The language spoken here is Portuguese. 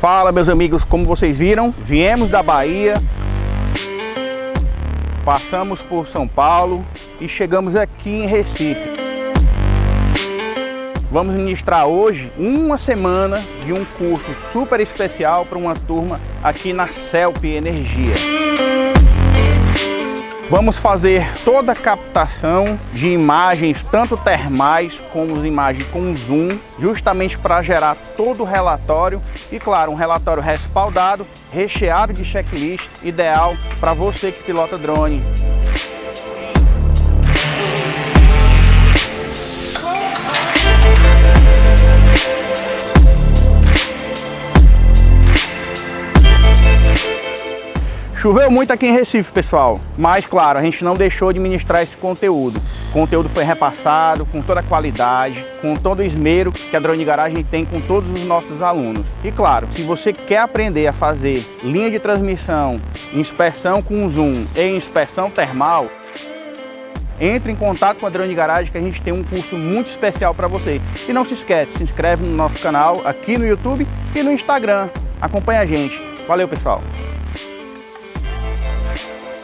Fala meus amigos, como vocês viram, viemos da Bahia, passamos por São Paulo e chegamos aqui em Recife. Vamos ministrar hoje uma semana de um curso super especial para uma turma aqui na CELP Energia. Vamos fazer toda a captação de imagens, tanto termais como imagens com zoom, justamente para gerar todo o relatório e, claro, um relatório respaldado, recheado de checklist, ideal para você que pilota drone. Choveu muito aqui em Recife, pessoal, mas claro, a gente não deixou de ministrar esse conteúdo. O conteúdo foi repassado com toda a qualidade, com todo o esmero que a Drone Garagem tem com todos os nossos alunos. E claro, se você quer aprender a fazer linha de transmissão, inspeção com zoom e inspeção termal, entre em contato com a Drone Garage que a gente tem um curso muito especial para você. E não se esquece, se inscreve no nosso canal aqui no YouTube e no Instagram. Acompanhe a gente. Valeu, pessoal! 何?